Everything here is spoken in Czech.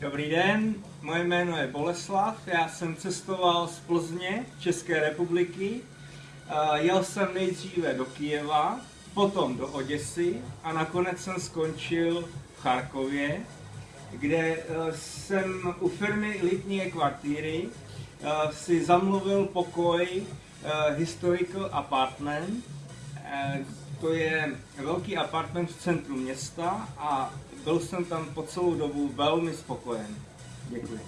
Dobrý den, moje jméno je Boleslav, já jsem cestoval z Plzně, České republiky. Jel jsem nejdříve do Kijeva, potom do Oděsy a nakonec jsem skončil v Charkově, kde e, jsem u firmy Litnie kvartíry e, si zamluvil pokoj Historical Apartment. To je velký apartment v centru města a byl jsem tam po celou dobu velmi spokojen. Děkuji.